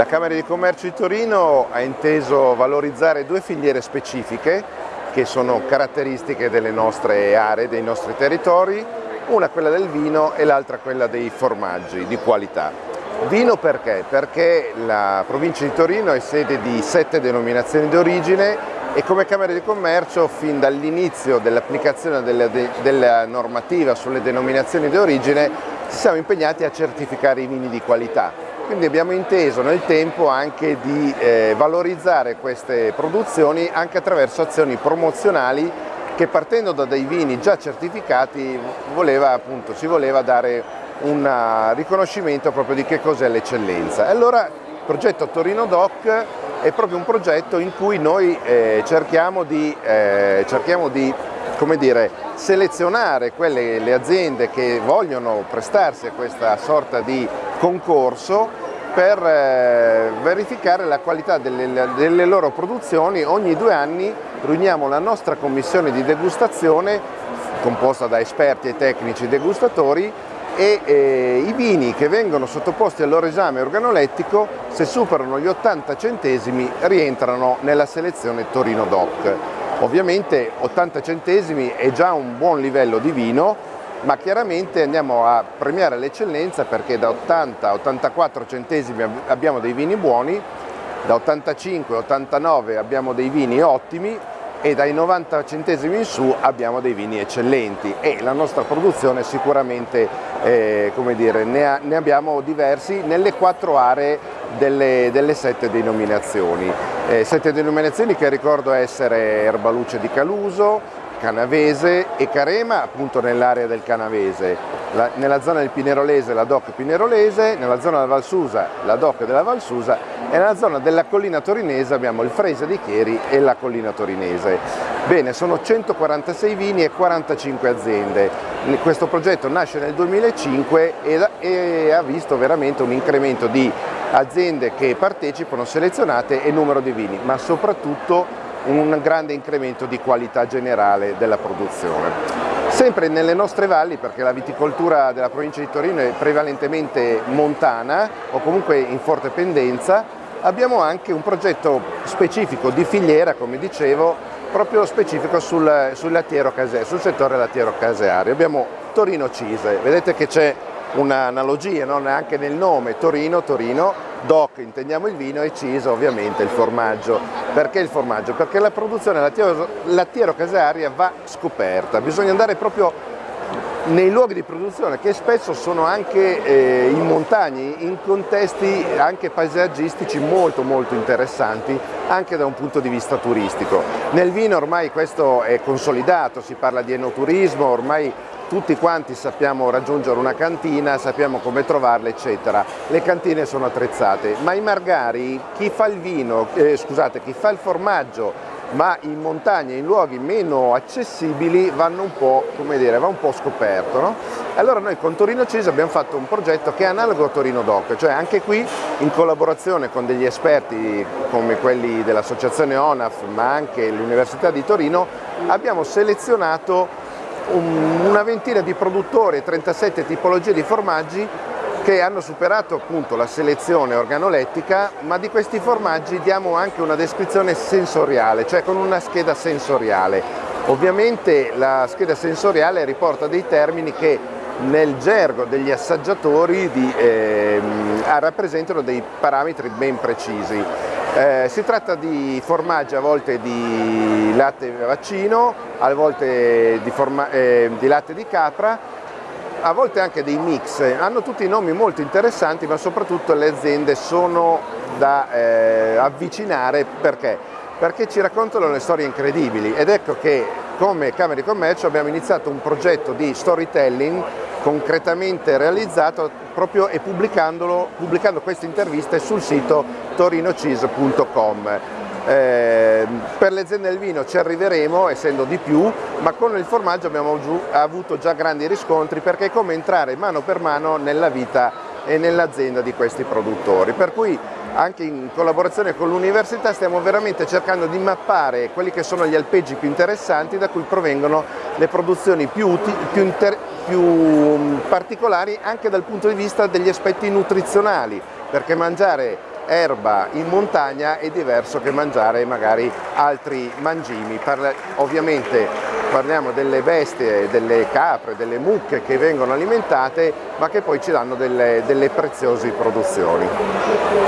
La Camera di Commercio di Torino ha inteso valorizzare due filiere specifiche che sono caratteristiche delle nostre aree, dei nostri territori, una quella del vino e l'altra quella dei formaggi di qualità. Vino perché? Perché la provincia di Torino è sede di sette denominazioni d'origine e come Camera di Commercio fin dall'inizio dell'applicazione della, della normativa sulle denominazioni d'origine ci siamo impegnati a certificare i vini di qualità quindi abbiamo inteso nel tempo anche di eh, valorizzare queste produzioni anche attraverso azioni promozionali che partendo da dei vini già certificati voleva, appunto, si voleva dare un uh, riconoscimento proprio di che cos'è l'eccellenza. Allora il progetto Torino Doc è proprio un progetto in cui noi eh, cerchiamo di, eh, cerchiamo di dire, selezionare quelle, le aziende che vogliono prestarsi a questa sorta di concorso per eh, verificare la qualità delle, delle, loro produzioni. Ogni due anni riuniamo la nostra commissione di degustazione composta da esperti e tecnici degustatori e eh, i vini che vengono sottoposti al loro esame organolettico se superano gli 80 centesimi rientrano nella selezione Torino Doc. Ovviamente 80 centesimi è già un buon livello di vino ma chiaramente andiamo a premiare l'eccellenza perché da 80 a 84 centesimi abbiamo dei vini buoni, da 85 a 89 abbiamo dei vini ottimi e dai 90 centesimi in su abbiamo dei vini eccellenti e la nostra produzione sicuramente eh, dire, ne, ha, ne, abbiamo diversi nelle quattro aree delle, delle sette denominazioni. Eh, sette denominazioni che ricordo essere Erbaluce di Caluso, Canavese e Carema appunto nell'area del Canavese, la, nella zona del Pinerolese la DOC Pinerolese, nella zona della Valsusa la DOC della Valsusa e nella zona della collina torinese abbiamo il Frese di Chieri e la collina torinese. Bene, sono 146 vini e 45 aziende. Questo progetto nasce nel 2005 e, e ha visto veramente un incremento di aziende che partecipano, selezionate e numero di vini, ma soprattutto un grande incremento di qualità generale della produzione. Sempre nelle nostre valli, perché la viticoltura della provincia di Torino è prevalentemente montana o comunque in forte pendenza, abbiamo anche un progetto specifico di filiera, come dicevo, proprio specifico sul, sul, sul settore lattiero caseario. Abbiamo Torino Cise, vedete che c'è un'analogia no? anche nel nome Torino, Torino, DOC intendiamo il vino e CIS ovviamente il formaggio. Perché il formaggio? Perché la produzione lattiero-casearia va scoperta, bisogna andare proprio nei luoghi di produzione che spesso sono anche eh, in montagna, in contesti anche paesaggistici molto molto interessanti anche da un punto di vista turistico. Nel vino ormai questo è consolidato, si parla di enoturismo, ormai tutti quanti sappiamo raggiungere una cantina, sappiamo come trovarla eccetera, le cantine sono attrezzate, ma i margari, chi fa il vino, eh, scusate, chi fa il formaggio ma in montagna, in luoghi meno accessibili vanno un po', come dire, va un po' scoperto. No? Allora noi con Torino Cise abbiamo fatto un progetto che è analogo a Torino Doc, cioè anche qui in collaborazione con degli esperti come quelli dell'associazione ONAF ma anche l'Università di Torino abbiamo selezionato una ventina di produttori e 37 tipologie di formaggi che hanno superato appunto la selezione organolettica, ma di questi formaggi diamo anche una descrizione sensoriale, cioè con una scheda sensoriale. Ovviamente la scheda sensoriale riporta dei termini che nel gergo degli assaggiatori di, eh, rappresentano dei parametri ben precisi. Eh, si tratta di formaggi a volte di latte vaccino, a volte di, eh, di latte di capra, a volte anche dei mix. Hanno tutti nomi molto interessanti ma soprattutto le aziende sono da eh, avvicinare perché? Perché ci raccontano le storie incredibili ed ecco che come Camera di Commercio abbiamo iniziato un progetto di storytelling concretamente realizzato proprio e pubblicando queste interviste sul sito torinocis.com. Eh, per le aziende del vino ci arriveremo essendo di più, ma con il formaggio abbiamo avuto già grandi riscontri perché è come entrare mano per mano nella vita e nell'azienda di questi produttori. Per cui anche in collaborazione con l'università stiamo veramente cercando di mappare quelli che sono gli alpeggi più interessanti da cui provengono le produzioni più, più, più mm, particolari anche dal punto di vista degli aspetti nutrizionali, perché mangiare erba in montagna è diverso che mangiare magari altri mangimi. Parla, ovviamente parliamo delle bestie, delle capre, delle mucche che vengono alimentate ma che poi ci danno delle, delle preziose produzioni.